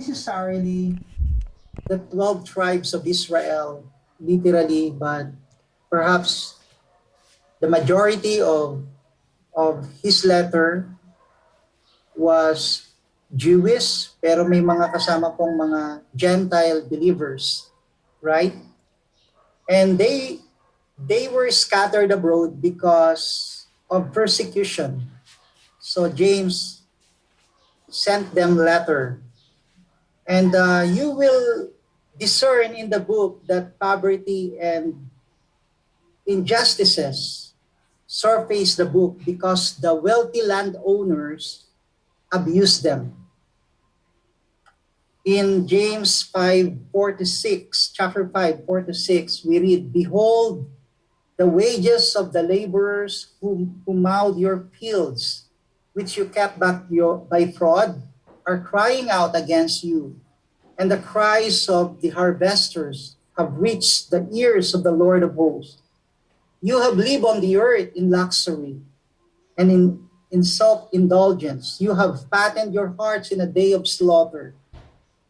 necessarily the 12 tribes of Israel, literally, but perhaps the majority of, of his letter was Jewish, pero may mga kasama pong mga Gentile believers, right? And they they were scattered abroad because of persecution. So James sent them letter. And uh, you will discern in the book that poverty and injustices surface the book because the wealthy landowners abuse them. In James 5, 4 to 6, chapter 5, 4 to 6, we read, Behold, the wages of the laborers who, who mowed your fields, which you kept back your, by fraud, are crying out against you. And the cries of the harvesters have reached the ears of the Lord of hosts. You have lived on the earth in luxury and in, in self-indulgence. You have fattened your hearts in a day of slaughter.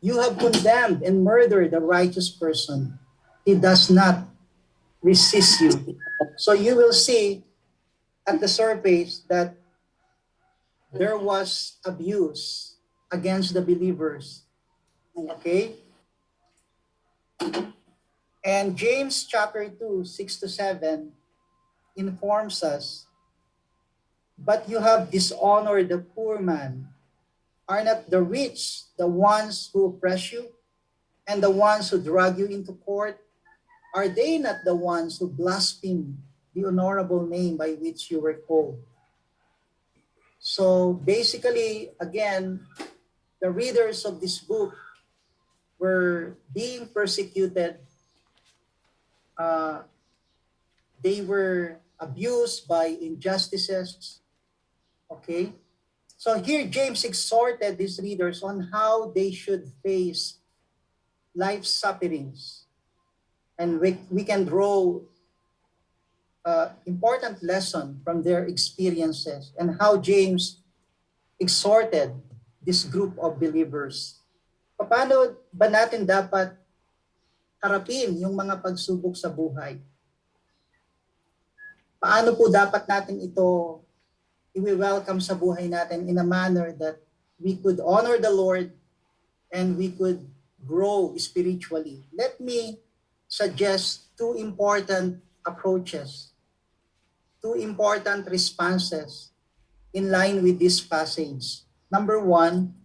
You have condemned and murdered a righteous person. He does not resist you. So you will see at the surface that there was abuse against the believers. Okay? And James chapter 2, 6 to 7 informs us, But you have dishonored the poor man. Are not the rich the ones who oppress you and the ones who drag you into court? Are they not the ones who blaspheme the honorable name by which you were called? So basically, again, the readers of this book were being persecuted. Uh, they were abused by injustices. Okay? So here James exhorted these readers on how they should face life's sufferings. And we, we can draw uh, important lesson from their experiences and how James exhorted this group of believers. Paano ba natin dapat harapin yung mga pagsubok sa buhay? Paano po dapat natin ito i-welcome sa buhay natin in a manner that we could honor the Lord and we could grow spiritually? Let me suggest two important approaches, two important responses in line with this passage. Number one,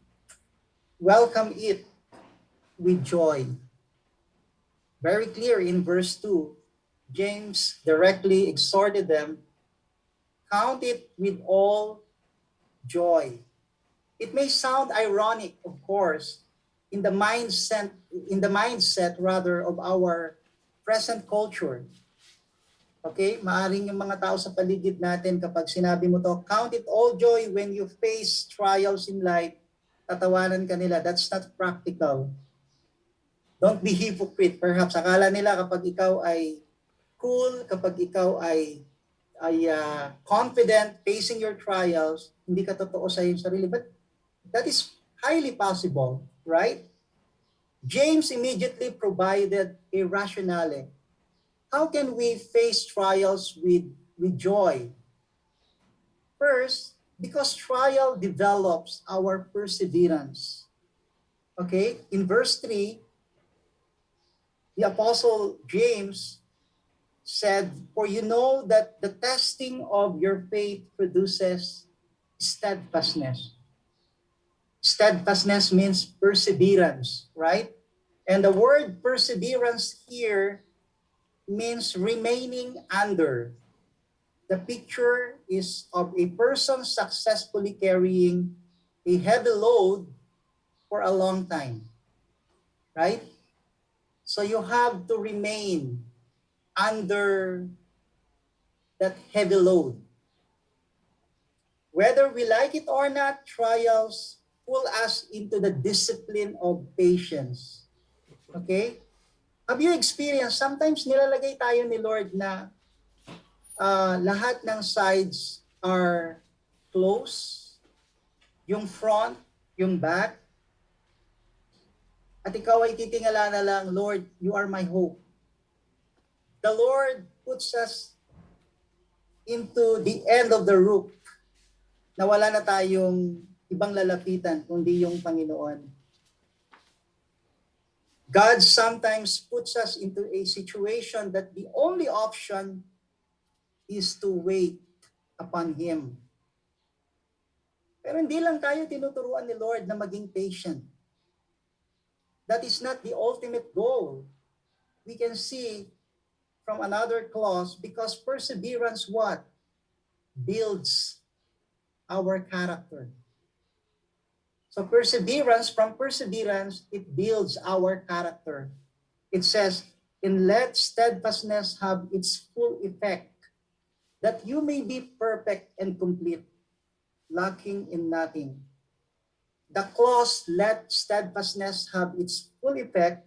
welcome it with joy. Very clear in verse 2, James directly exhorted them, count it with all joy. It may sound ironic, of course, in the mindset in the mindset rather of our present culture. Okay? Maaring yung mga tao sa paligid natin kapag sinabi mo to, count it all joy when you face trials in life, tatawanan ka nila. That's not practical. Don't be hypocrite. Perhaps akala nila kapag ikaw ay cool, kapag ikaw ay ay uh, confident facing your trials, hindi ka totoo sa iyong sarili. But that is highly possible, right? James immediately provided a rationale. How can we face trials with, with joy? First, because trial develops our perseverance. Okay, in verse 3, the Apostle James said, For you know that the testing of your faith produces steadfastness. Steadfastness means perseverance, right? And the word perseverance here means remaining under. The picture is of a person successfully carrying a heavy load for a long time, right? So you have to remain under that heavy load. Whether we like it or not, trials pull us into the discipline of patience. Okay? Have you experienced, sometimes nilalagay tayo ni Lord na uh, lahat ng sides are close, yung front, yung back, At ikaw ay titingala na lang, Lord, you are my hope. The Lord puts us into the end of the rope na wala na tayong ibang lalapitan kundi yung Panginoon. God sometimes puts us into a situation that the only option is to wait upon Him. Pero hindi lang tayo tinuturuan ni Lord na maging patient. That is not the ultimate goal. We can see from another clause because perseverance what? Builds our character. So perseverance, from perseverance, it builds our character. It says, and let steadfastness have its full effect, that you may be perfect and complete, lacking in nothing. The clause, let steadfastness have its full effect,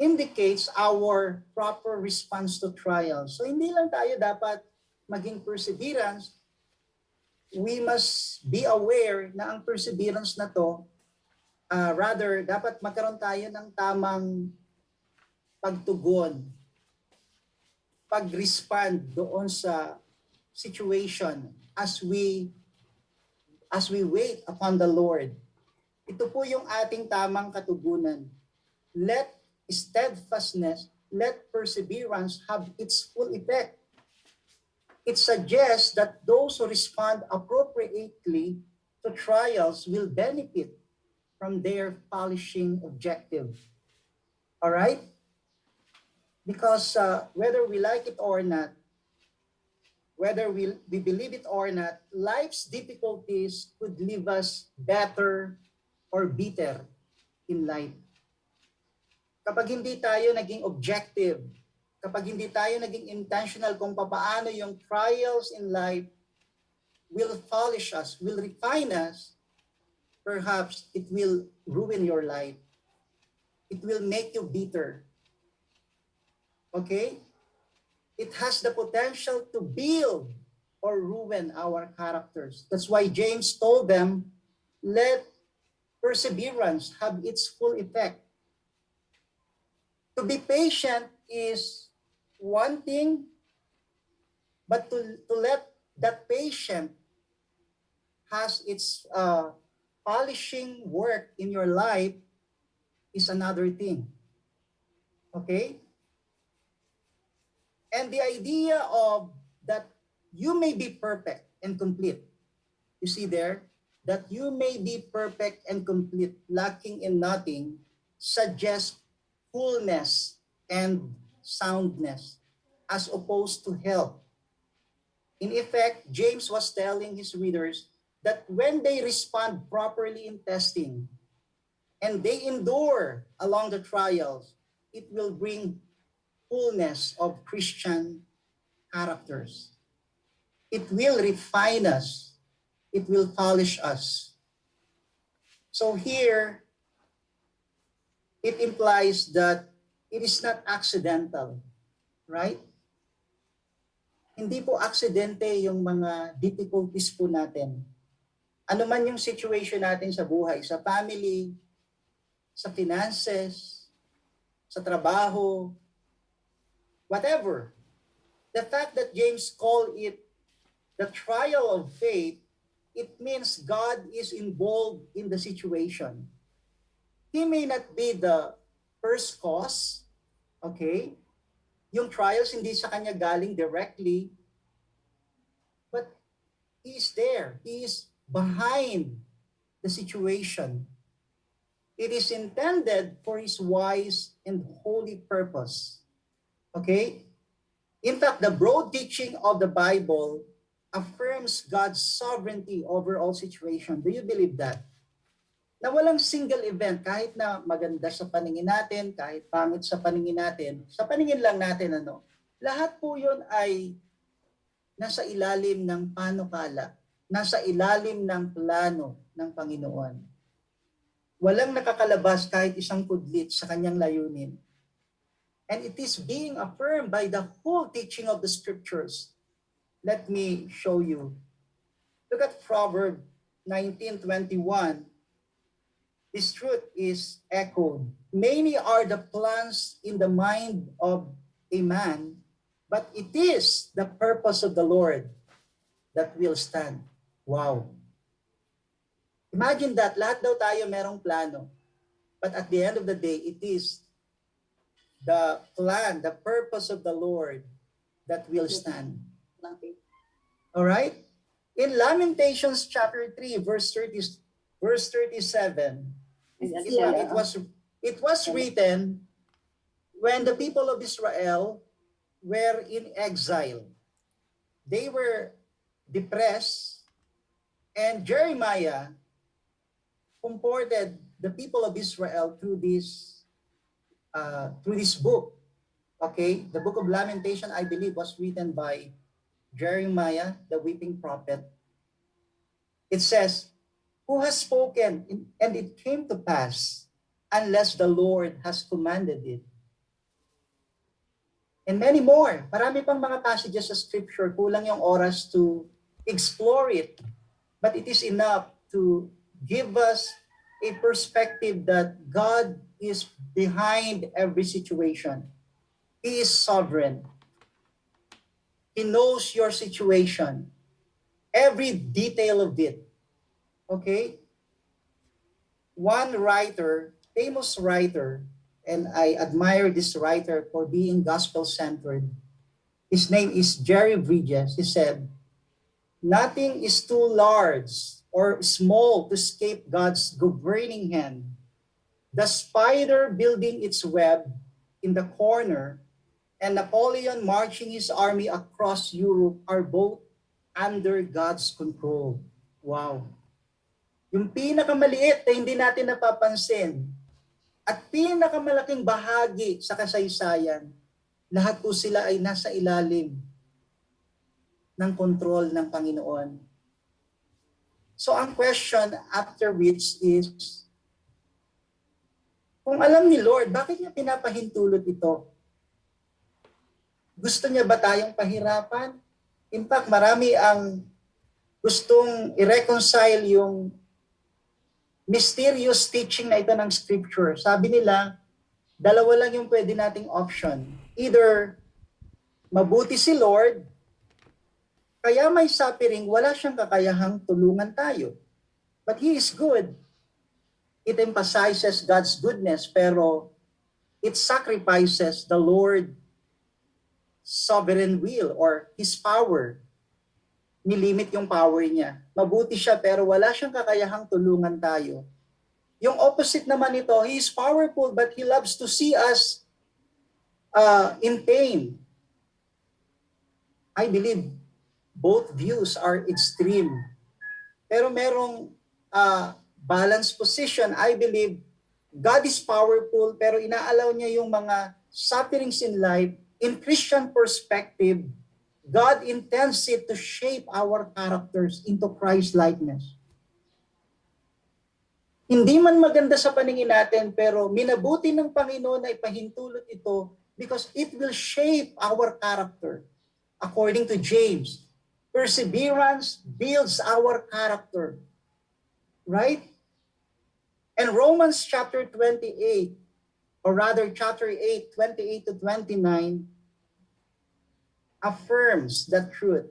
indicates our proper response to trials. So hindi lang tayo dapat maging perseverance, we must be aware na ang perseverance na to, uh, rather, dapat magkaroon tayo ng tamang pagtugon, pag-respond doon sa situation as we as we wait upon the Lord. Ito po yung ating tamang katugunan. Let steadfastness, let perseverance have its full effect it suggests that those who respond appropriately to trials will benefit from their polishing objective. All right? Because uh, whether we like it or not, whether we, we believe it or not, life's difficulties could leave us better or bitter in life. Kapag hindi tayo naging objective kapag hindi tayo naging intentional kung paano yung trials in life will polish us, will refine us, perhaps it will ruin your life. It will make you bitter. Okay? It has the potential to build or ruin our characters. That's why James told them, let perseverance have its full effect. To be patient is one thing, but to, to let that patient has its uh, polishing work in your life is another thing. Okay? And the idea of that you may be perfect and complete. You see there? That you may be perfect and complete, lacking in nothing, suggests fullness and soundness as opposed to health. In effect, James was telling his readers that when they respond properly in testing and they endure along the trials, it will bring fullness of Christian characters. It will refine us. It will polish us. So here, it implies that it is not accidental, right? Hindi po aksidente yung mga difficulties po natin. Ano man yung situation natin sa buhay, sa family, sa finances, sa trabaho, whatever. The fact that James called it the trial of faith, it means God is involved in the situation. He may not be the first cause, okay? Yung trials hindi sa kanya galing directly, but he is there. He is behind the situation. It is intended for his wise and holy purpose. Okay? In fact, the broad teaching of the Bible affirms God's sovereignty over all situations. Do you believe that? na walang single event, kahit na maganda sa paningin natin, kahit pangit sa paningin natin, sa paningin lang natin, ano, lahat po yun ay nasa ilalim ng panukala, nasa ilalim ng plano ng Panginoon. Walang nakakalabas kahit isang kudlit sa kanyang layunin. And it is being affirmed by the whole teaching of the scriptures. Let me show you. Look at Proverb 19:21 this truth is echoed. Many are the plans in the mind of a man, but it is the purpose of the Lord that will stand. Wow. Imagine that, lahat daw tayo merong plano. But at the end of the day, it is the plan, the purpose of the Lord that will stand. All right? In Lamentations chapter 3, verse 30, verse 37, it, it was it was written when the people of Israel were in exile. They were depressed and Jeremiah comforted the people of Israel through this uh, through this book. Okay, the book of Lamentation, I believe, was written by Jeremiah, the weeping prophet. It says, Who has spoken, and it came to pass, unless the Lord has commanded it. And many more. Marami pang mga passages sa scripture, kulang yung oras to explore it. But it is enough to give us a perspective that God is behind every situation. He is sovereign. He knows your situation, every detail of it. Okay? One writer, famous writer, and I admire this writer for being gospel-centered. His name is Jerry Bridges. He said, Nothing is too large or small to escape God's governing hand. The spider building its web in the corner and Napoleon marching his army across Europe are both under God's control. Wow. Yung pinakamaliit na hindi natin napapansin at pinakamalaking bahagi sa kasaysayan, lahat po sila ay nasa ilalim ng kontrol ng Panginoon. So ang question after which is, kung alam ni Lord, bakit niya pinapahintulot ito? Gusto niya ba tayong pahirapan? In fact, marami ang gustong i-reconcile yung mysterious teaching na ito ng scripture. Sabi nila, dalawa lang yung pwede nating option. Either mabuti si Lord kaya may suffering, wala siyang kakayahang tulungan tayo. But He is good. It emphasizes God's goodness, pero it sacrifices the Lord sovereign will or His power. Nilimit yung power niya. Mabuti siya pero wala siyang kakayahang tulungan tayo. Yung opposite naman nito, He is powerful but He loves to see us uh, in pain. I believe both views are extreme. Pero merong uh, balanced position. I believe God is powerful pero inaalaw niya yung mga sufferings in life in Christian perspective. God intends it to shape our characters into Christ likeness. Hindi man maganda sa paningin natin pero minabuti ng Panginoon na ipahintulot ito because it will shape our character according to James Perseverance builds our character. Right? And Romans chapter 28, or rather chapter 8, 28 to 29, affirms that truth.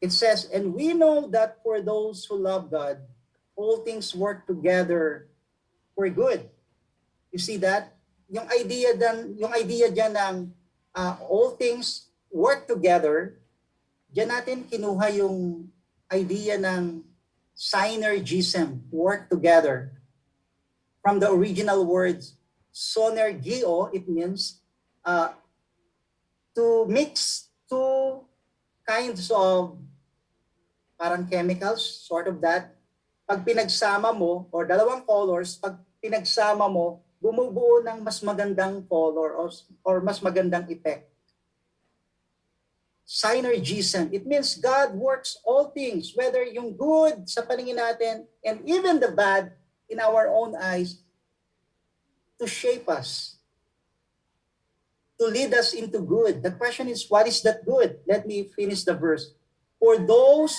It says, And we know that for those who love God, all things work together for good. You see that? Yung idea dan, yung idea diyan ng uh, all things work together Diyan natin kinuha yung idea ng synergism, work together. From the original words, sonergio, it means uh, to mix two kinds of parang chemicals, sort of that. Pag pinagsama mo, or dalawang colors, pag pinagsama mo, bumubuo ng mas magandang color or, or mas magandang effect synergism. It means God works all things, whether yung good sa paningin natin and even the bad in our own eyes to shape us, to lead us into good. The question is, what is that good? Let me finish the verse. For those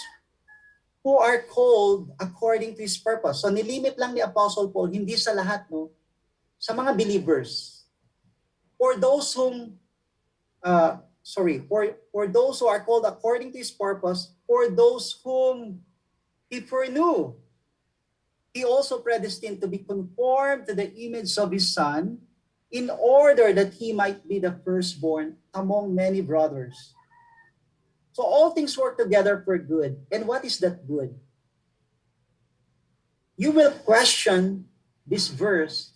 who are called according to His purpose. So nilimit lang ni Apostle Paul, hindi sa lahat, no? Sa mga believers. For those whom, uh, sorry, for, for those who are called according to His purpose, for those whom He foreknew, He also predestined to be conformed to the image of His Son, in order that He might be the firstborn among many brothers. So all things work together for good. And what is that good? You will question this verse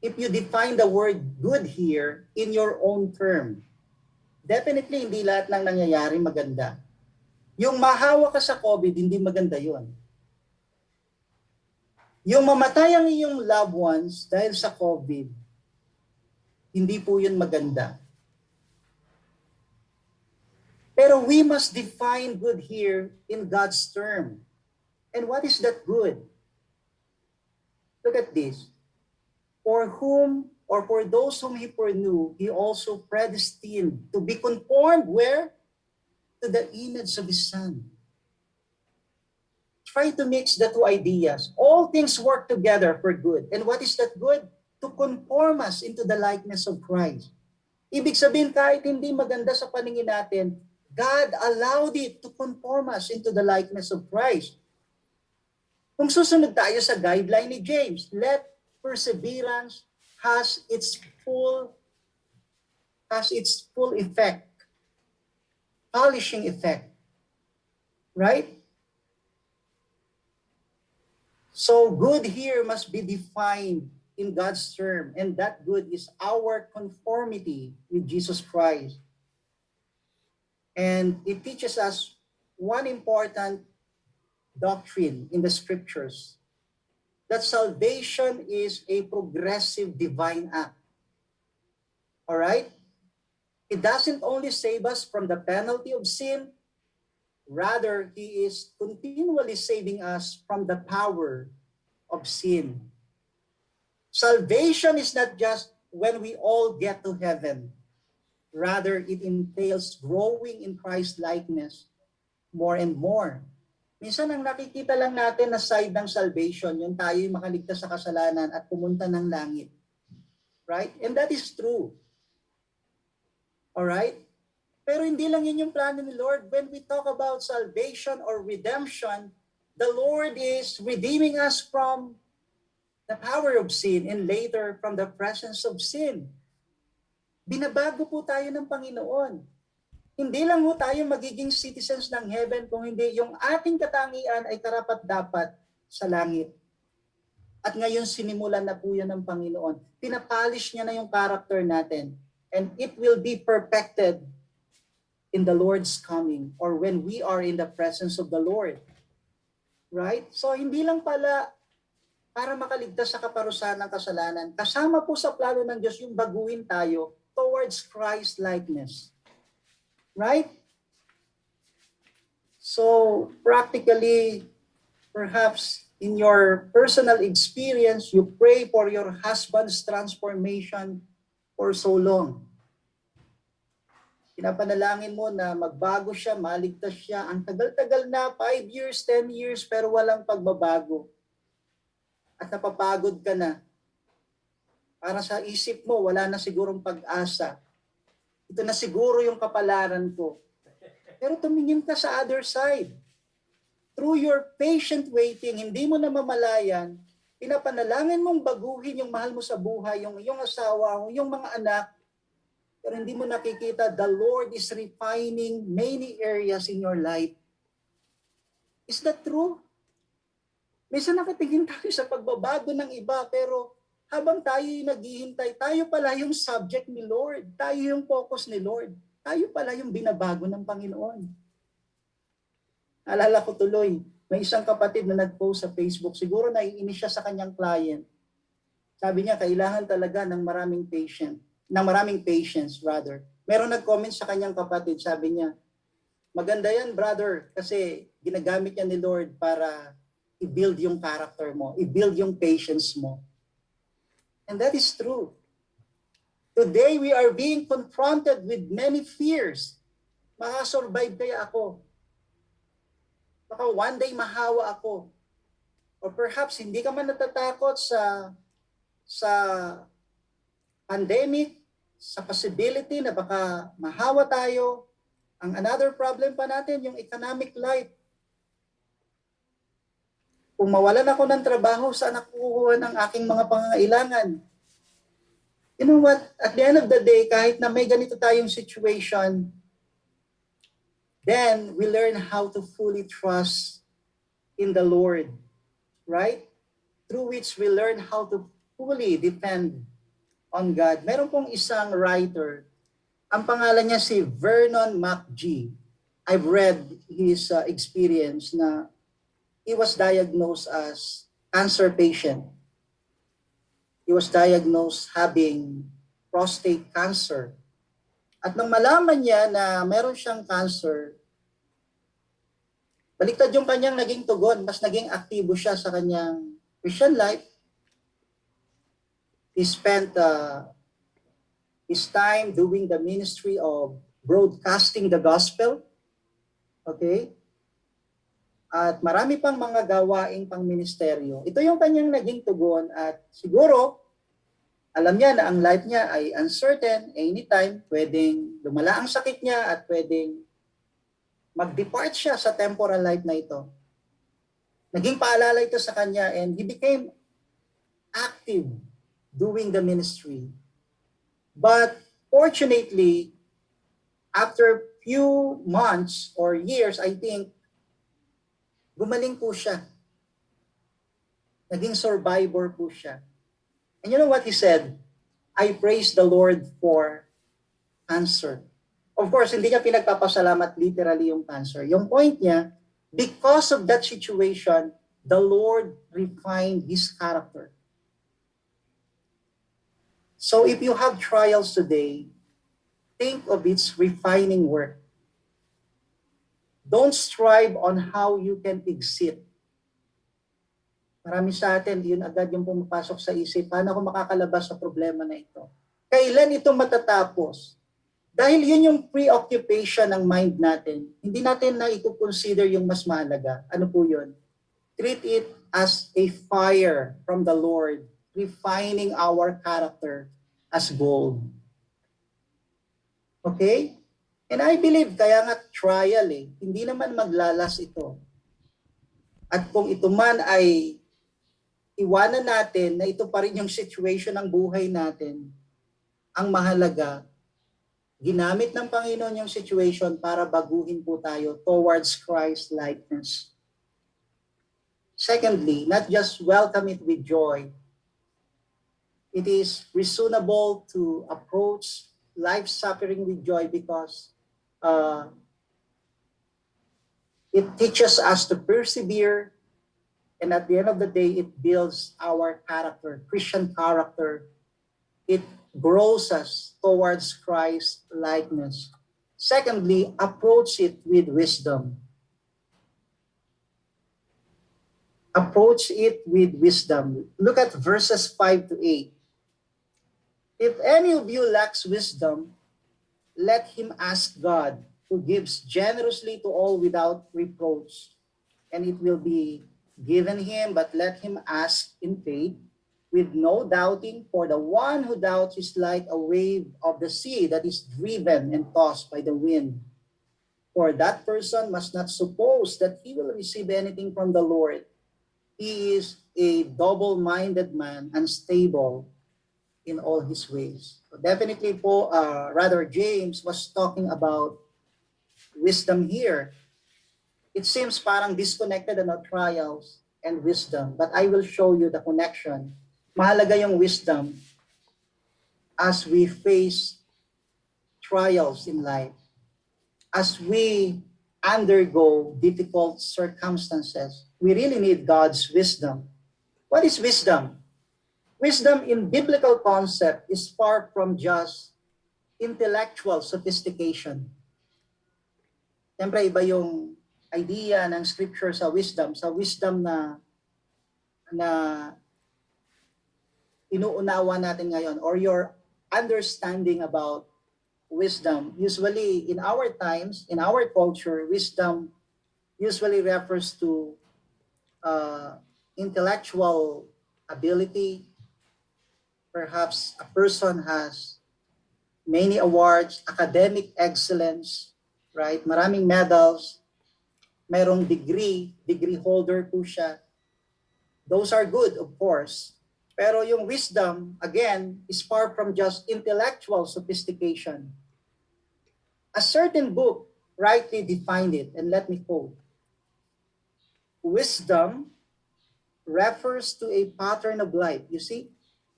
if you define the word good here in your own term. Definitely, hindi lahat ng nangyayari maganda. Yung mahawa ka sa COVID, hindi maganda yon. Yung mamatay ang iyong loved ones dahil sa COVID, hindi po yun maganda. Pero we must define good here in God's term. And what is that good? Look at this. For whom or for those whom he foreknew, he also predestined to be conformed where? To the image of his son. Try to mix the two ideas. All things work together for good. And what is that good? To conform us into the likeness of Christ. Ibig sabihin, kahit hindi maganda sa paningin natin, God allowed it to conform us into the likeness of Christ. Kung susunod tayo sa guideline ni James, let perseverance has its full has its full effect. Polishing effect. Right? So good here must be defined in God's term, and that good is our conformity with Jesus Christ. And it teaches us one important doctrine in the scriptures that salvation is a progressive divine act. All right? It doesn't only save us from the penalty of sin, rather, He is continually saving us from the power of sin. Salvation is not just when we all get to heaven. Rather, it entails growing in Christ likeness more and more. Minsan ang nakikita lang natin na side ng salvation, yung tayo'y makaligtas sa kasalanan at pumunta ng langit. Right? And that is true. Alright? Pero hindi lang yun yung plano ni Lord. When we talk about salvation or redemption, the Lord is redeeming us from the power of sin and later from the presence of sin. Binabago po tayo ng Panginoon. Hindi lang po tayo magiging citizens ng heaven kung hindi yung ating katangian ay karapat-dapat sa langit. At ngayon sinimulan na po yan ng Panginoon. Pinapolish niya na yung character natin. And it will be perfected in the Lord's coming or when we are in the presence of the Lord. Right? So hindi lang pala para makaligtas sa kaparusahan ng kasalanan. Kasama po sa plano ng Diyos yung baguhin tayo towards Christ likeness. Right? So practically, perhaps in your personal experience, you pray for your husband's transformation for so long. Pinapanalangin mo na magbago siya, maligtas siya. Ang tagal-tagal na, 5 years, 10 years, pero walang pagbabago. At napapagod ka na para sa isip mo, wala na sigurong pag-asa. Ito na siguro yung kapalaran ko. Pero tumingin ka sa other side. Through your patient waiting, hindi mo na mamalayan, pinapanalangin mong baguhin yung mahal mo sa buhay, yung iyong asawa, yung mga anak, pero hindi mo nakikita, the Lord is refining many areas in your life. Is that true? Minsan nakatingin tayo sa pagbabago ng iba, pero habang tayo naghihintay, tayo pala yung subject ni Lord. Tayo yung focus ni Lord. Tayo pala yung binabago ng Panginoon. Alala ko tuloy, may isang kapatid na nag-post sa Facebook, siguro naiinis siya sa kanyang client. Sabi niya, kailangan talaga ng maraming patient, ng maraming patience rather. Meron nag-comment sa kanyang kapatid, sabi niya, maganda yan brother, kasi ginagamit niya ni Lord para i-build yung character mo, i-build yung patience mo. And that is true. Today, we are being confronted with many fears. Makasurvive kaya ako? Baka one day mahawa ako. Or perhaps hindi ka man natatakot sa sa pandemic, sa possibility na baka mahawa tayo. Ang another problem pa natin, yung economic life. Kung mawalan ako ng trabaho, saan ako kukuha ng aking mga pangangailangan? You know what? At the end of the day, kahit na may ganito tayong situation, then we learn how to fully trust in the Lord, right? Through which we learn how to fully depend on God. Meron pong isang writer, ang pangalan niya si Vernon McGee. I've read his uh, experience na he was diagnosed as cancer patient. He was diagnosed having prostate cancer. At nang malaman niya na meron siyang cancer, baliktad yung kanyang naging tugon, mas naging aktibo siya sa kanyang Christian life. He spent uh, his time doing the ministry of broadcasting the gospel. Okay? At marami pang mga gawaing pang ministeryo. Ito yung kanyang naging tugon at siguro alam niya na ang life niya ay uncertain, anytime pwedeng lumala ang sakit niya at pwedeng mag-depart siya sa temporal life na ito. Naging paalala ito sa kanya and he became active doing the ministry. But fortunately, after few months or years, I think, gumaling po siya. Naging survivor po siya. And you know what he said? I praise the Lord for cancer. Of course, hindi niya pinagpapasalamat literally yung cancer. Yung point niya, because of that situation, the Lord refined his character. So if you have trials today, think of its refining work. Don't strive on how you can exit. Marami sa atin, yun agad yung pumapasok sa isip, paano ako makakalabas sa problema na ito? Kailan ito matatapos? Dahil yun yung preoccupation ng mind natin, hindi natin na i-consider yung mas mahalaga. Ano po yun? Treat it as a fire from the Lord, refining our character as gold. Okay? And I believe, kaya nga trial eh, hindi naman maglalas ito. At kung ito man ay iwanan natin na ito pa rin yung situation ng buhay natin, ang mahalaga, ginamit ng Panginoon yung situation para baguhin po tayo towards Christ likeness. Secondly, not just welcome it with joy, it is reasonable to approach life suffering with joy because uh, it teaches us to persevere and at the end of the day it builds our character christian character. It grows us towards christ likeness. Secondly approach it with wisdom. Approach it with wisdom. Look at verses 5 to 8 if any of you lacks wisdom let him ask god who gives generously to all without reproach and it will be given him, but let him ask in faith with no doubting, for the one who doubts is like a wave of the sea that is driven and tossed by the wind. For that person must not suppose that he will receive anything from the Lord. He is a double-minded man, unstable in all his ways. Definitely po, uh, rather James was talking about wisdom here it seems parang disconnected ano, trials and wisdom. But I will show you the connection. Mahalaga yung wisdom as we face trials in life. As we undergo difficult circumstances, we really need God's wisdom. What is wisdom? Wisdom in biblical concept is far from just intellectual sophistication. Siyempre, iba yung idea ng scripture sa wisdom, sa wisdom na na inuunawa natin ngayon or your understanding about wisdom. Usually in our times, in our culture, wisdom usually refers to uh, intellectual ability. Perhaps a person has many awards, academic excellence, right? Maraming medals, merong degree, degree holder po siya. Those are good, of course. Pero yung wisdom, again, is far from just intellectual sophistication. A certain book rightly defined it, and let me quote. Wisdom refers to a pattern of life. You see,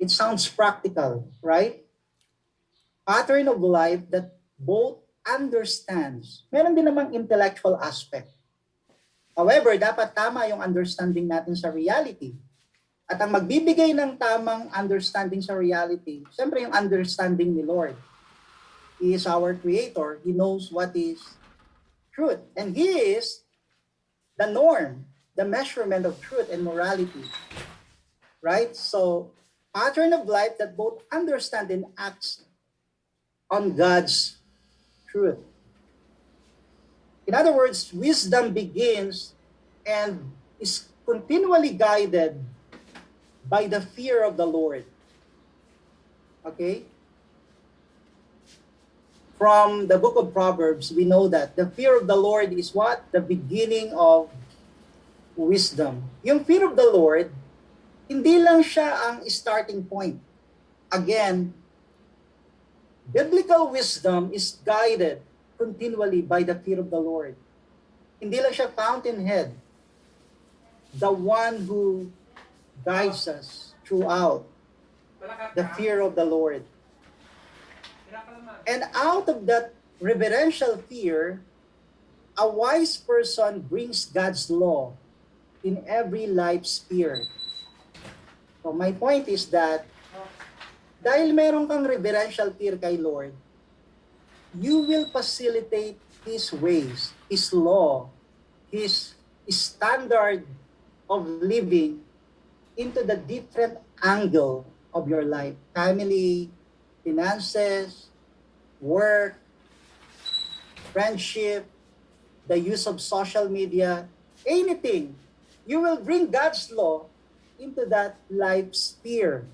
it sounds practical, right? Pattern of life that both understands. Meron din namang intellectual aspect. However, dapat tama yung understanding natin sa reality. At ang magbibigay ng tamang understanding sa reality, siyempre yung understanding ni Lord. He is our creator. He knows what is truth. And He is the norm, the measurement of truth and morality. Right? So, pattern of life that both understand and acts on God's truth. In other words, wisdom begins and is continually guided by the fear of the Lord. Okay? From the book of Proverbs, we know that the fear of the Lord is what? The beginning of wisdom. Yung fear of the Lord, hindi lang siya ang starting point. Again, biblical wisdom is guided continually by the fear of the Lord. Hindi lang siya fountainhead. The one who guides us throughout the fear of the Lord. And out of that reverential fear, a wise person brings God's law in every life sphere. So my point is that dahil meron kang reverential fear kay Lord, you will facilitate His ways, His law, His standard of living into the different angle of your life. Family, finances, work, friendship, the use of social media, anything. You will bring God's law into that life sphere.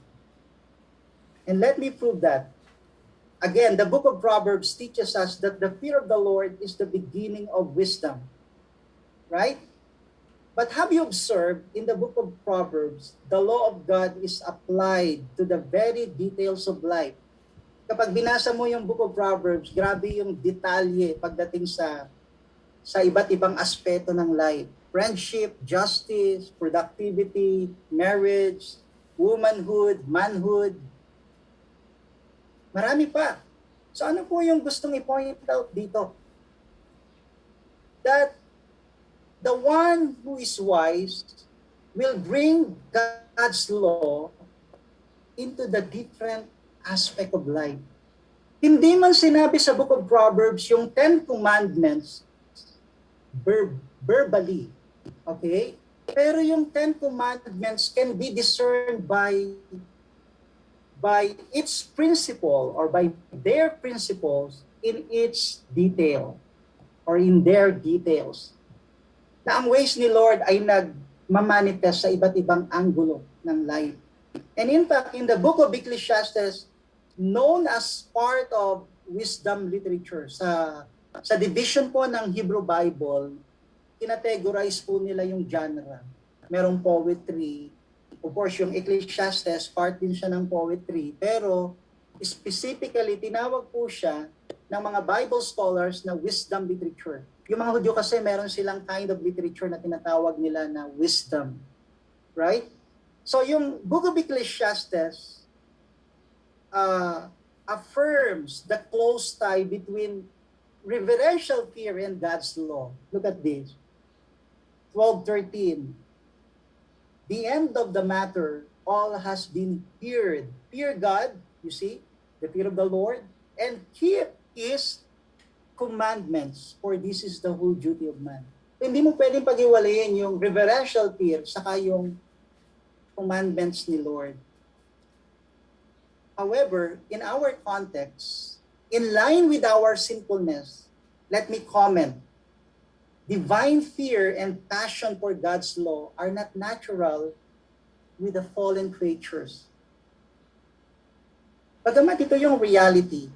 And let me prove that. Again, the book of Proverbs teaches us that the fear of the Lord is the beginning of wisdom. Right? But have you observed in the book of Proverbs, the law of God is applied to the very details of life. Kapag binasa mo yung book of Proverbs, grabe yung detalye pagdating sa sa iba't ibang aspeto ng life. Friendship, justice, productivity, marriage, womanhood, manhood, Marami pa. So ano po yung gustong i-point out dito? That the one who is wise will bring God's law into the different aspect of life. Hindi man sinabi sa book of Proverbs yung Ten Commandments ver- verbally. Okay? Pero yung Ten Commandments can be discerned by by its principle or by their principles in its detail or in their details. Na ang ways ni Lord ay nagmamanifest sa iba't ibang anggulo ng life. And in fact, in the book of Ecclesiastes, known as part of wisdom literature, sa, sa division po ng Hebrew Bible, kinategorize po nila yung genre. Merong poetry, Of course, yung Ecclesiastes, part din siya ng poetry, pero specifically, tinawag po siya ng mga Bible scholars na wisdom literature. Yung mga Hudyo kasi meron silang kind of literature na tinatawag nila na wisdom. Right? So yung Book of Ecclesiastes uh, affirms the close tie between reverential fear and God's law. Look at this. 12.13 the end of the matter, all has been feared. Fear God, you see, the fear of the Lord, and keep His commandments, for this is the whole duty of man. Hindi mo pwedeng pag-iwalayin yung reverential fear saka yung commandments ni Lord. However, in our context, in line with our sinfulness, let me comment divine fear and passion for God's law are not natural with the fallen creatures. Bagamat ito yung reality,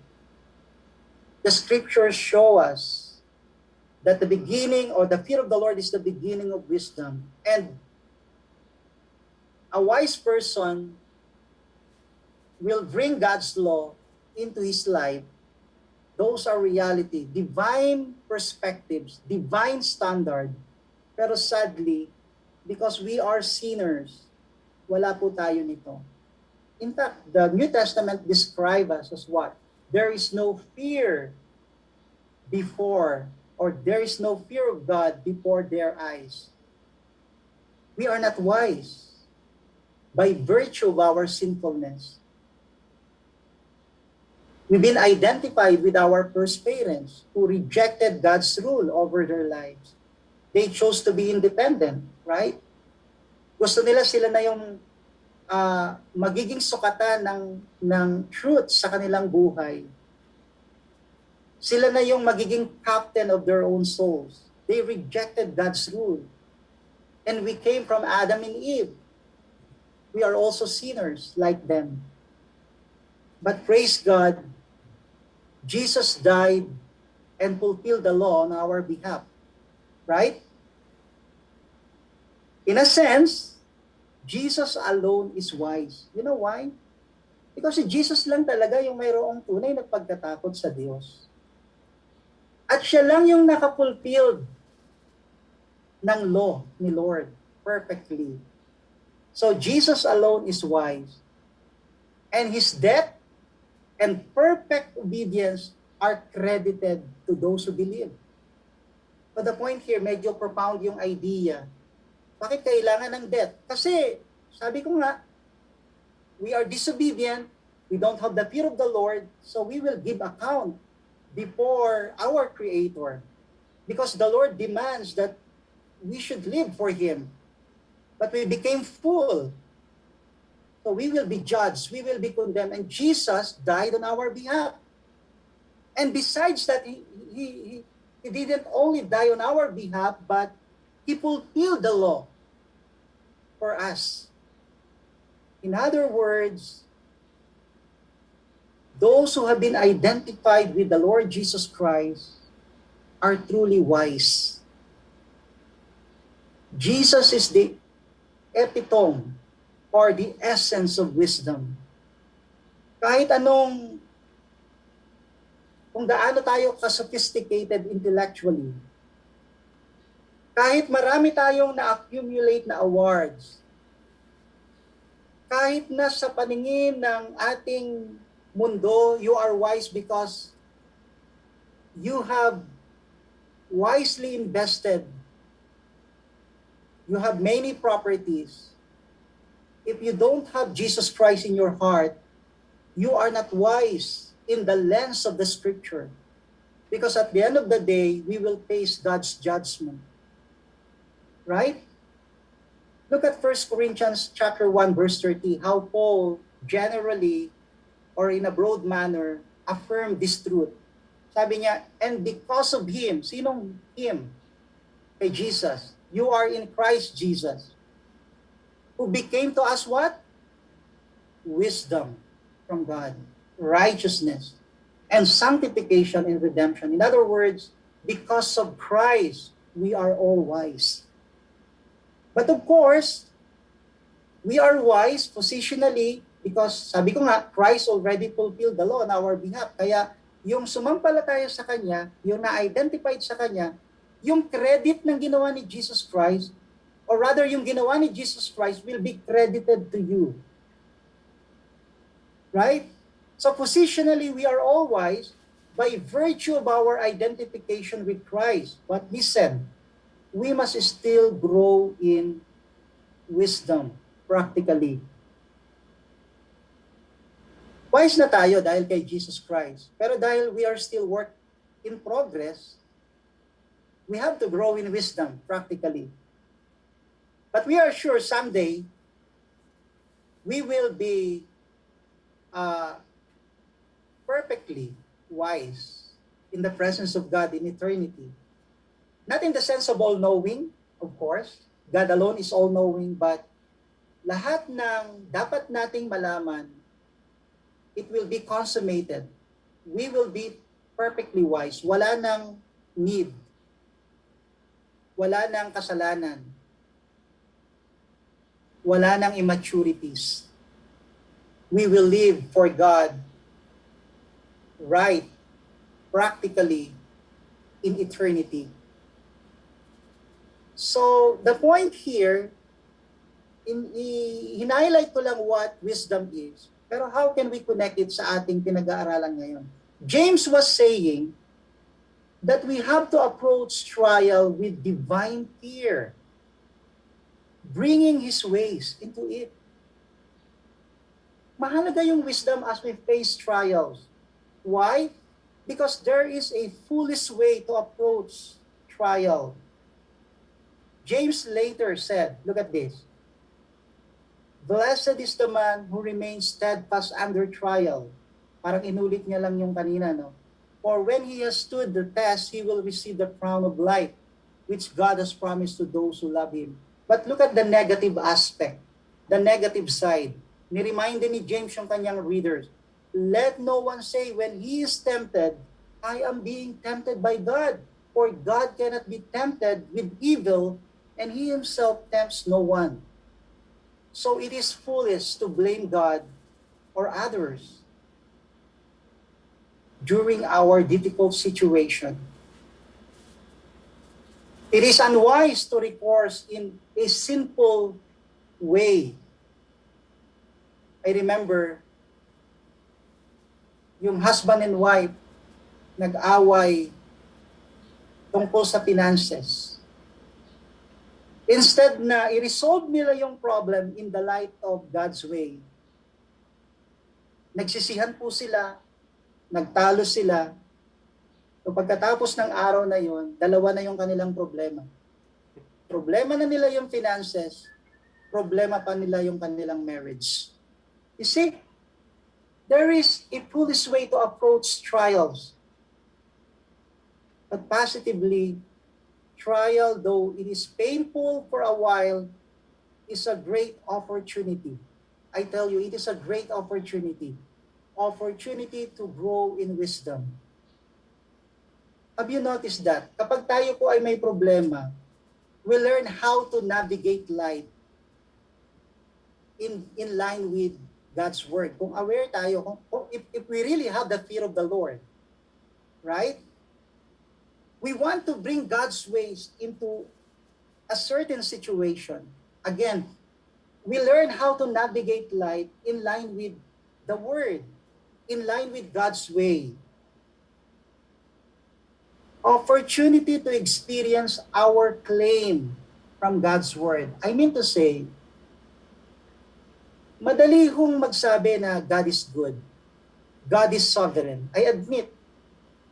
the scriptures show us that the beginning or the fear of the Lord is the beginning of wisdom. And a wise person will bring God's law into his life. Those are reality, divine perspectives, divine standard. Pero sadly, because we are sinners, wala po tayo nito. In fact, the New Testament describe us as what? There is no fear before, or there is no fear of God before their eyes. We are not wise by virtue of our sinfulness. We've been identified with our first parents who rejected God's rule over their lives. They chose to be independent, right? Gusto nila sila na yung uh, magiging sukatan ng, ng truth sa kanilang buhay. Sila na yung magiging captain of their own souls. They rejected God's rule. And we came from Adam and Eve. We are also sinners like them. But praise God, Jesus died and fulfilled the law on our behalf. Right? In a sense, Jesus alone is wise. You know why? Because si Jesus lang talaga yung mayroong tunay na pagkatakot sa Diyos. At siya lang yung nakapulfilled ng law ni Lord perfectly. So Jesus alone is wise. And his death and perfect obedience are credited to those who believe. But the point here, medyo profound yung idea bakit kailangan ng death? Kasi, sabi ko nga, we are disobedient, we don't have the fear of the Lord, so we will give account before our Creator. Because the Lord demands that we should live for Him. But we became full. So we will be judged, we will be condemned, and Jesus died on our behalf. And besides that, he, he, he, didn't only die on our behalf, but he fulfilled the law for us. In other words, those who have been identified with the Lord Jesus Christ are truly wise. Jesus is the epitome or the essence of wisdom. Kahit anong, kung gaano tayo ka-sophisticated intellectually, kahit marami tayong na-accumulate na awards, kahit na sa paningin ng ating mundo, you are wise because you have wisely invested. You have many properties. If you don't have Jesus Christ in your heart, you are not wise in the lens of the scripture. Because at the end of the day, we will face God's judgment. Right? Look at 1 Corinthians chapter 1 verse 30, how Paul generally or in a broad manner affirmed this truth. Sabi niya, and because of him, sinong him? Kay Jesus. You are in Christ Jesus. Who became to us what? Wisdom from God, righteousness, and sanctification and redemption. In other words, because of Christ, we are all wise. But of course, we are wise positionally because sabi ko nga, Christ already fulfilled the law on our behalf. Kaya yung sumampalataya sa Kanya, yung na-identified sa Kanya, yung credit ng ginawa ni Jesus Christ, or rather yung ginawa ni Jesus Christ will be credited to you. Right? So positionally, we are all wise by virtue of our identification with Christ. But listen, we must still grow in wisdom practically. Wise na tayo dahil kay Jesus Christ. Pero dahil we are still work in progress, we have to grow in wisdom practically. But we are sure someday we will be uh, perfectly wise in the presence of God in eternity. Not in the sense of all-knowing, of course. God alone is all-knowing, but lahat ng dapat nating malaman, it will be consummated. We will be perfectly wise. Wala nang need. Wala nang kasalanan. Wala nang immaturities. We will live for God right, practically, in eternity. So, the point here, in, hinighlight ko lang what wisdom is. Pero how can we connect it sa ating pinag-aaralan ngayon? James was saying that we have to approach trial with divine fear, bringing his ways into it. Mahalaga yung wisdom as we face trials. Why? Because there is a foolish way to approach trial. James later said, look at this. Blessed is the man who remains steadfast under trial. Parang inulit niya lang yung kanina, no? For when he has stood the test, he will receive the crown of life, which God has promised to those who love Him. But look at the negative aspect, the negative side. Ni-remind ni James yung kanyang readers, Let no one say when he is tempted, I am being tempted by God. For God cannot be tempted with evil, and he himself tempts no one. So it is foolish to blame God or others during our difficult situation. It is unwise to recourse in a simple way. I remember yung husband and wife nag-away tungkol sa finances. Instead na i-resolve nila yung problem in the light of God's way, nagsisihan po sila, nagtalo sila, so pagkatapos ng araw na yon, dalawa na yung kanilang problema. Problema na nila yung finances, problema pa nila yung kanilang marriage. You see, there is a foolish way to approach trials. But positively, trial, though it is painful for a while, is a great opportunity. I tell you, it is a great opportunity. Opportunity to grow in wisdom. Have you noticed that? Kapag tayo po ay may problema, we learn how to navigate life in, in line with God's Word. Kung aware tayo, kung, kung if, if we really have the fear of the Lord, right? We want to bring God's ways into a certain situation. Again, we learn how to navigate life in line with the Word, in line with God's way. Opportunity to experience our claim from God's Word. I mean to say, madali hong magsabi na God is good. God is sovereign. I admit,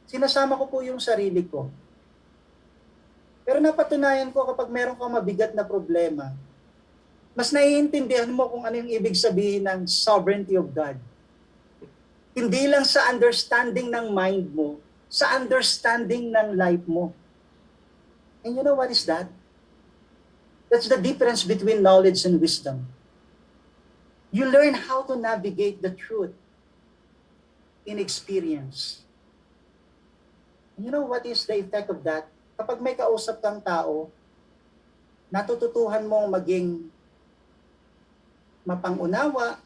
sinasama ko po yung sarili ko. Pero napatunayan ko kapag meron kang mabigat na problema, mas naiintindihan mo kung ano yung ibig sabihin ng sovereignty of God. Hindi lang sa understanding ng mind mo, sa understanding ng life mo. And you know what is that? That's the difference between knowledge and wisdom. You learn how to navigate the truth in experience. And you know what is the effect of that? kapag may kausap kang tao, natututuhan mong maging mapangunawa,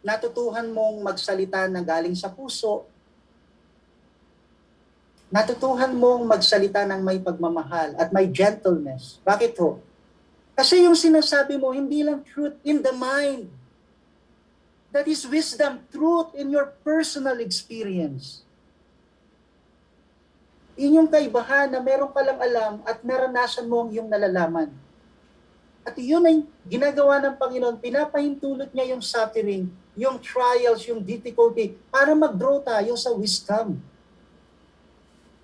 natutuhan mong magsalita na galing sa puso, natutuhan mong magsalita ng may pagmamahal at may gentleness. Bakit ho? Kasi yung sinasabi mo, hindi lang truth in the mind. That is wisdom, truth in your personal experience. Inyong kaibahan na meron ka lang alam at naranasan mo ang iyong nalalaman. At yun ay ginagawa ng Panginoon, pinapahintulot niya yung suffering, yung trials, yung difficulty, para mag-grow tayo sa wisdom.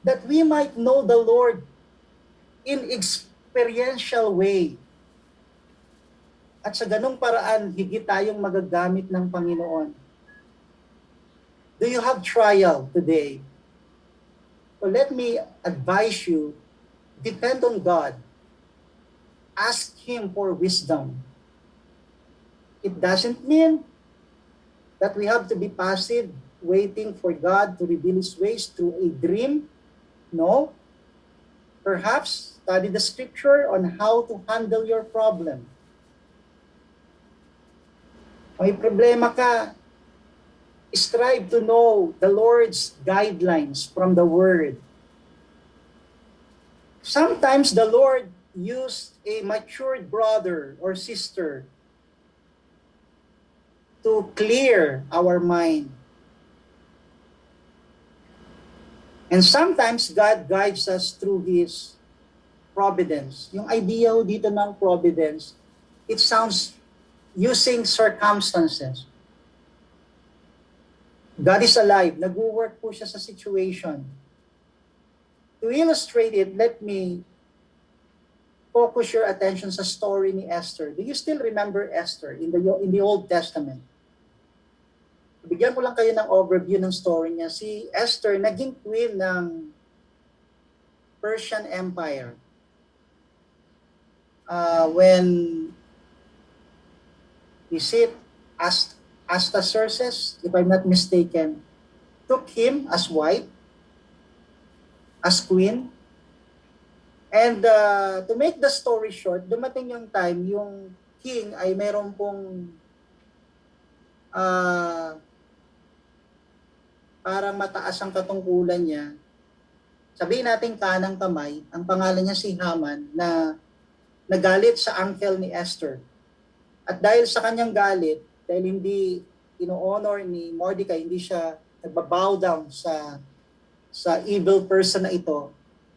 That we might know the Lord in experiential way. At sa ganong paraan, higit tayong magagamit ng Panginoon. Do you have trial today? So let me advise you, depend on God. Ask Him for wisdom. It doesn't mean that we have to be passive, waiting for God to reveal His ways through a dream. No. Perhaps study the scripture on how to handle your problem. May problema ka, strive to know the Lord's guidelines from the Word. Sometimes the Lord used a matured brother or sister to clear our mind. And sometimes God guides us through His providence. Yung idea dito ng providence, it sounds using circumstances. God is alive. Nag-work po siya sa situation. To illustrate it, let me focus your attention sa story ni Esther. Do you still remember Esther in the in the Old Testament? Bigyan ko lang kayo ng overview ng story niya. Si Esther naging queen ng Persian Empire. Uh, when is it Ast Astaxerxes, if I'm not mistaken, took him as wife, as queen. And uh, to make the story short, dumating yung time, yung king ay meron pong uh, parang mataas ang katungkulan niya. Sabihin natin kanang kamay, ang pangalan niya si Haman na nagalit sa uncle ni Esther. At dahil sa kanyang galit, dahil hindi ino-honor ni Mordecai, hindi siya nagbabow down sa sa evil person na ito,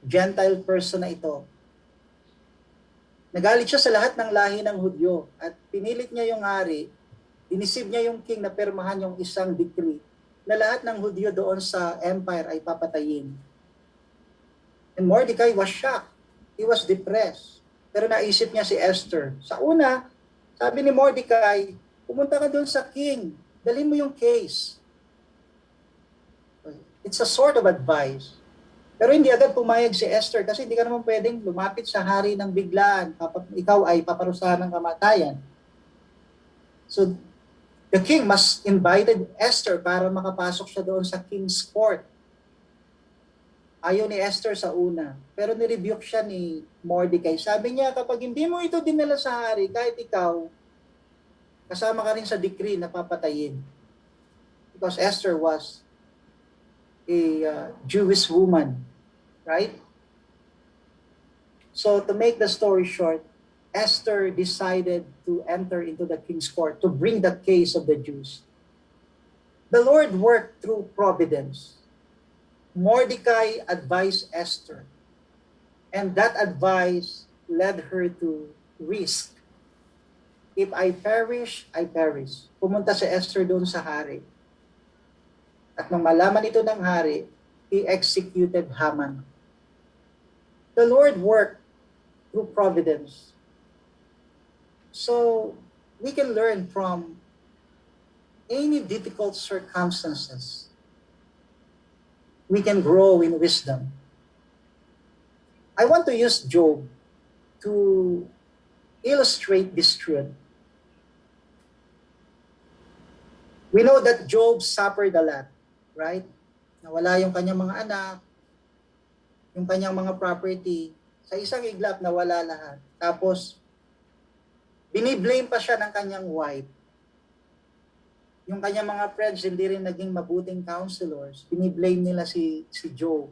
Gentile person na ito. Nagalit siya sa lahat ng lahi ng Hudyo at pinilit niya yung hari, inisib niya yung king na permahan yung isang decree na lahat ng Hudyo doon sa empire ay papatayin. And Mordecai was shocked. He was depressed. Pero naisip niya si Esther. Sa una, sabi ni Mordecai, pumunta ka doon sa king. Dalhin mo yung case. It's a sort of advice. Pero hindi agad pumayag si Esther kasi hindi ka naman pwedeng lumapit sa hari ng biglaan ikaw ay paparusahan ng kamatayan. So, the king must invited Esther para makapasok siya doon sa king's court. Ayaw ni Esther sa una. Pero nirebuke siya ni Mordecai. Sabi niya, kapag hindi mo ito dinala sa hari, kahit ikaw, kasama ka rin sa decree na papatayin. Because Esther was a uh, Jewish woman, right? So to make the story short, Esther decided to enter into the king's court to bring the case of the Jews. The Lord worked through providence. Mordecai advised Esther, and that advice led her to risk. If I perish, I perish. Pumunta si Esther doon sa hari. At nung malaman ito ng hari, he executed Haman. The Lord worked through providence. So, we can learn from any difficult circumstances. We can grow in wisdom. I want to use Job to illustrate this truth. We know that Job suffered a lot, right? Nawala yung kanyang mga anak, yung kanyang mga property. Sa isang iglap, nawala lahat. Tapos, biniblame pa siya ng kanyang wife. Yung kanyang mga friends hindi rin naging mabuting counselors. Biniblame nila si, si Job.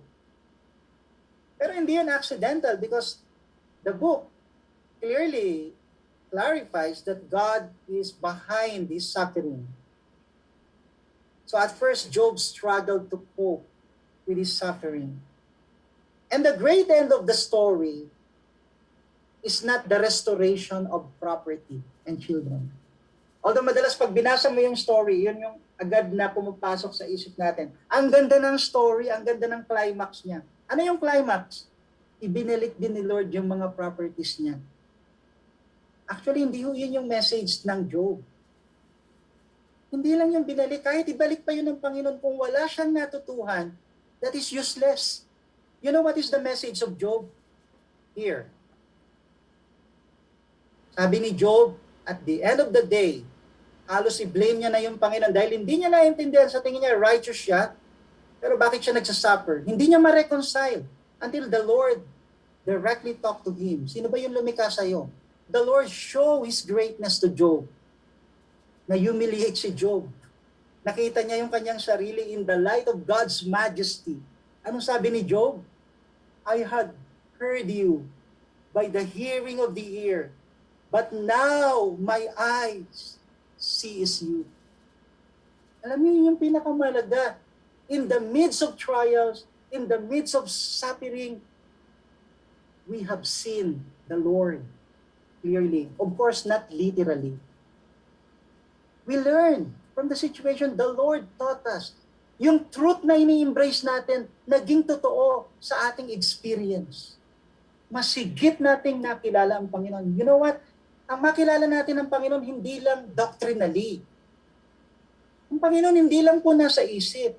Pero hindi yun accidental because the book clearly clarifies that God is behind this suffering. So at first, Job struggled to cope with his suffering. And the great end of the story is not the restoration of property and children. Although madalas pag binasa mo yung story, yun yung agad na pumapasok sa isip natin. Ang ganda ng story, ang ganda ng climax niya. Ano yung climax? Ibinalik din ni Lord yung mga properties niya. Actually, hindi yun yung message ng Job. Hindi lang yung binalik, kahit ibalik pa yun ng Panginoon kung wala siyang natutuhan, that is useless. You know what is the message of Job? Here. Sabi ni Job, at the end of the day, halos i-blame niya na yung Panginoon dahil hindi niya naintindihan sa tingin niya righteous siya, pero bakit siya nagsasuffer? Hindi niya ma-reconcile until the Lord directly talk to him. Sino ba yung lumikha sa'yo? The Lord show His greatness to Job. Na humiliate si Job. Nakita niya yung kanyang sarili in the light of God's majesty. Anong sabi ni Job? I had heard you by the hearing of the ear, but now my eyes sees you. Alam niyo yung pinakamalaga. In the midst of trials, in the midst of suffering, we have seen the Lord clearly. Of course, not literally. We learn from the situation the Lord taught us. Yung truth na ini-embrace natin, naging totoo sa ating experience. Masigit nating nakilala ang Panginoon. You know what? Ang makilala natin ang Panginoon hindi lang doctrinally. Ang Panginoon hindi lang po nasa isip.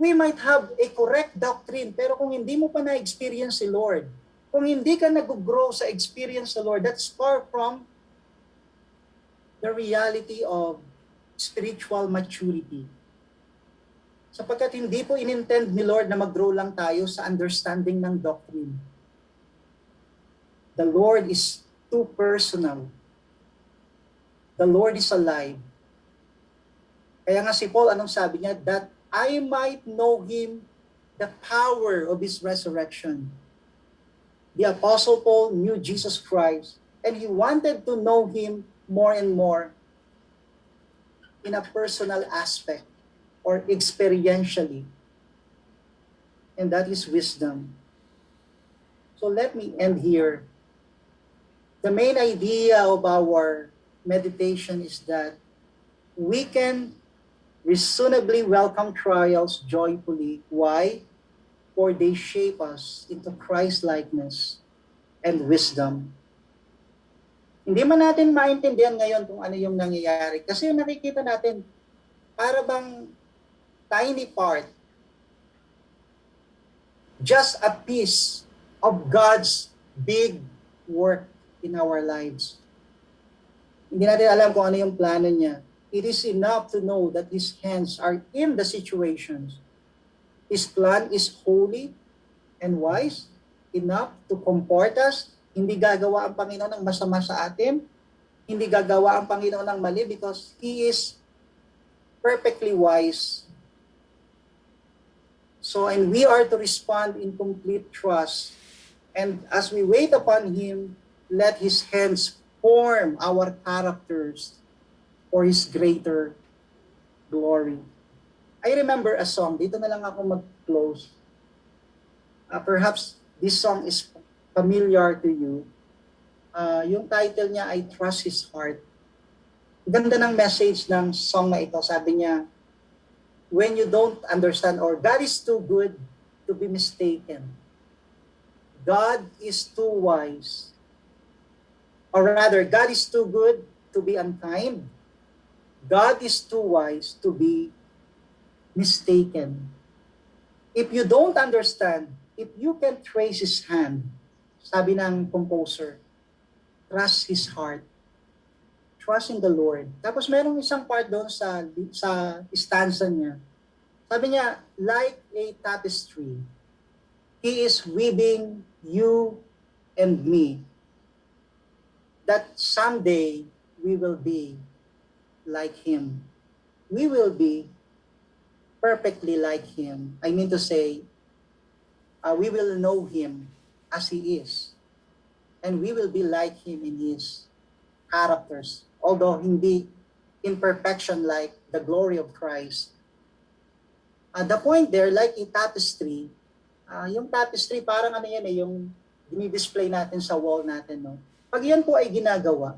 We might have a correct doctrine, pero kung hindi mo pa na-experience si Lord, kung hindi ka nag-grow sa experience sa Lord, that's far from the reality of spiritual maturity. Sapagkat hindi po inintend ni Lord na mag-grow lang tayo sa understanding ng doctrine. The Lord is too personal. The Lord is alive. Kaya nga si Paul, anong sabi niya? That I might know Him, the power of His resurrection. The Apostle Paul knew Jesus Christ, and he wanted to know Him more and more in a personal aspect or experientially. And that is wisdom. So let me end here. The main idea of our meditation is that we can reasonably welcome trials joyfully. Why? For they shape us into Christ-likeness and wisdom. Hindi man natin maintindihan ngayon kung ano yung nangyayari. Kasi yung nakikita natin, para bang tiny part, just a piece of God's big work in our lives. Hindi natin alam kung ano yung plano niya. It is enough to know that His hands are in the situations. His plan is holy and wise, enough to comfort us. Hindi gagawa ang Panginoon ng masama sa atin. Hindi gagawa ang Panginoon ng mali because He is perfectly wise. So, and we are to respond in complete trust. And as we wait upon Him, let His hands form our characters for His greater glory. I remember a song, dito na lang ako mag-close. Uh, perhaps this song is familiar to you. Uh, yung title niya ay Trust His Heart. Ganda ng message ng song na ito. Sabi niya, when you don't understand or God is too good to be mistaken. God is too wise. Or rather, God is too good to be unkind. God is too wise to be mistaken. If you don't understand, if you can trace His hand, sabi ng composer, trust His heart. Trust in the Lord. Tapos merong isang part doon sa, sa stanza niya. Sabi niya, like a tapestry, He is weaving you and me that someday we will be like Him. We will be perfectly like Him. I mean to say, uh, we will know Him as He is. And we will be like Him in His characters. Although hindi in perfection like the glory of Christ. Uh, the point there, like a tapestry, uh, yung tapestry parang ano yan eh, yung dinidisplay natin sa wall natin. No? Pag yan po ay ginagawa,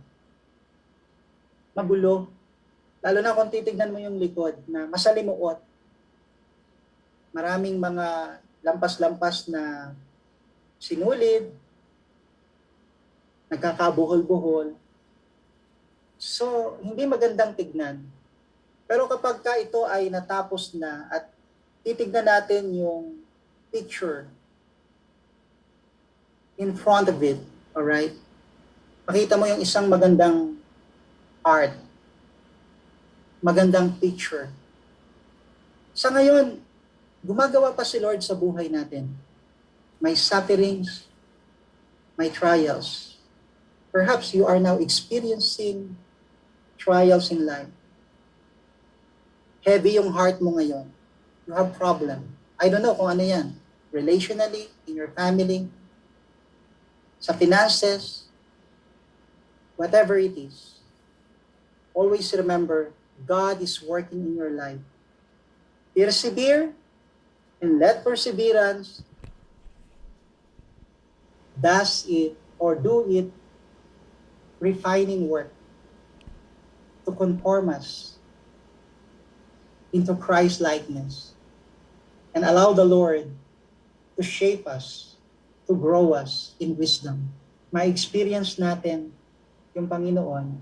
magulo, lalo na kung titignan mo yung likod na masalimuot, maraming mga lampas-lampas na sinulid, nagkakabuhol-buhol. So, hindi magandang tignan. Pero kapag ka ito ay natapos na at titignan natin yung picture in front of it, alright? Makita mo yung isang magandang art, magandang picture. Sa ngayon, gumagawa pa si Lord sa buhay natin. May sufferings, may trials. Perhaps you are now experiencing trials in life. Heavy yung heart mo ngayon. You have problem. I don't know kung ano yan. Relationally, in your family, sa finances, whatever it is. Always remember, God is working in your life. Persevere, and let perseverance does it or do it refining work to conform us into Christ likeness and allow the Lord to shape us, to grow us in wisdom. Ma-experience natin yung Panginoon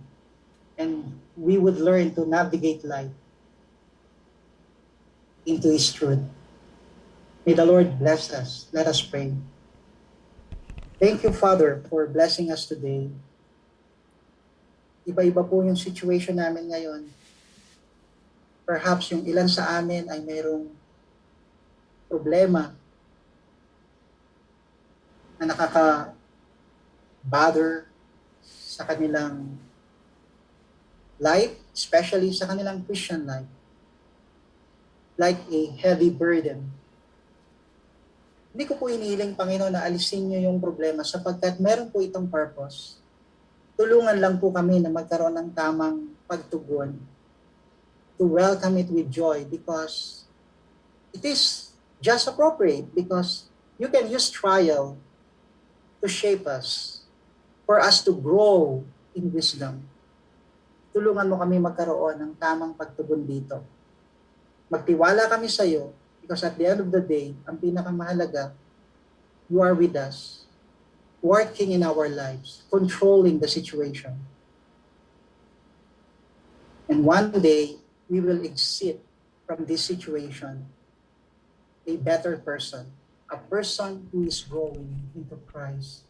and we would learn to navigate life into His truth. May the Lord bless us. Let us pray. Thank you, Father, for blessing us today. Iba-iba po yung situation namin ngayon. Perhaps yung ilan sa amin ay mayroong problema na nakaka-bother sa kanilang life, especially sa kanilang Christian life. Like a heavy burden. Hindi ko po inihiling, Panginoon, na alisin niyo yung problema sapagkat meron po itong purpose. Tulungan lang po kami na magkaroon ng tamang pagtugon to welcome it with joy because it is just appropriate because you can use trial to shape us for us to grow in wisdom. Tulungan mo kami magkaroon ng tamang pagtugon dito. Magtiwala kami sa iyo because at the end of the day, ang pinakamahalaga, you are with us, working in our lives, controlling the situation. And one day, we will exit from this situation a better person, a person who is growing into Christ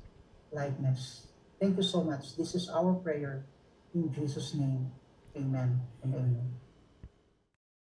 likeness. Thank you so much. This is our prayer in Jesus' name. Amen and amen.